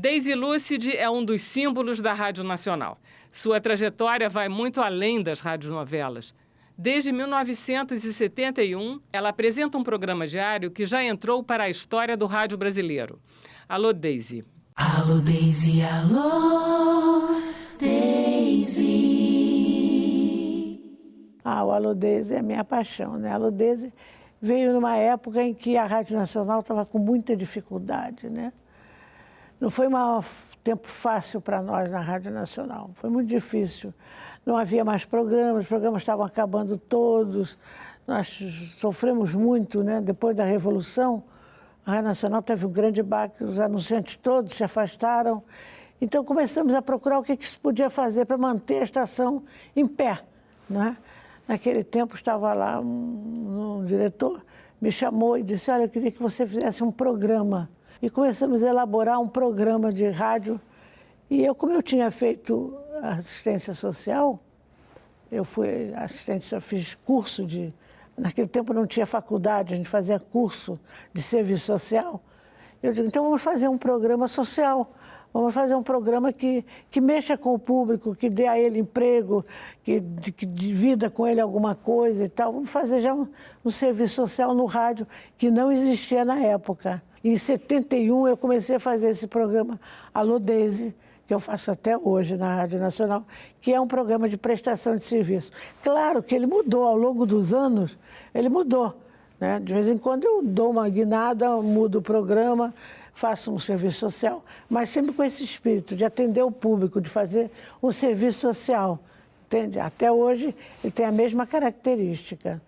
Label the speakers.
Speaker 1: Daisy Lucide é um dos símbolos da Rádio Nacional. Sua trajetória vai muito além das radionovelas. Desde 1971, ela apresenta um programa diário que já entrou para a história do rádio brasileiro. Alô, Daisy.
Speaker 2: Alô, Daisy, alô, Daisy.
Speaker 3: Ah, o Alô Daisy é minha paixão, né? Alô Daisy veio numa época em que a Rádio Nacional estava com muita dificuldade, né? Não foi um tempo fácil para nós na Rádio Nacional, foi muito difícil. Não havia mais programas, os programas estavam acabando todos, nós sofremos muito, né? Depois da Revolução, a Rádio Nacional teve um grande baque, os anunciantes todos se afastaram. Então começamos a procurar o que, que se podia fazer para manter a estação em pé. Né? Naquele tempo estava lá um, um diretor, me chamou e disse, olha, eu queria que você fizesse um programa. E começamos a elaborar um programa de rádio. E eu, como eu tinha feito assistência social, eu fui assistente, eu fiz curso de Naquele tempo não tinha faculdade, a gente fazia curso de serviço social. Eu digo, então vamos fazer um programa social. Vamos fazer um programa que, que mexa com o público, que dê a ele emprego, que, que divida com ele alguma coisa e tal. Vamos fazer já um, um serviço social no rádio que não existia na época. Em 71 eu comecei a fazer esse programa Alô Daisy, que eu faço até hoje na Rádio Nacional, que é um programa de prestação de serviço. Claro que ele mudou ao longo dos anos, ele mudou. Né? De vez em quando eu dou uma guinada, mudo o programa, faço um serviço social, mas sempre com esse espírito de atender o público, de fazer um serviço social. Entende? Até hoje ele tem a mesma característica.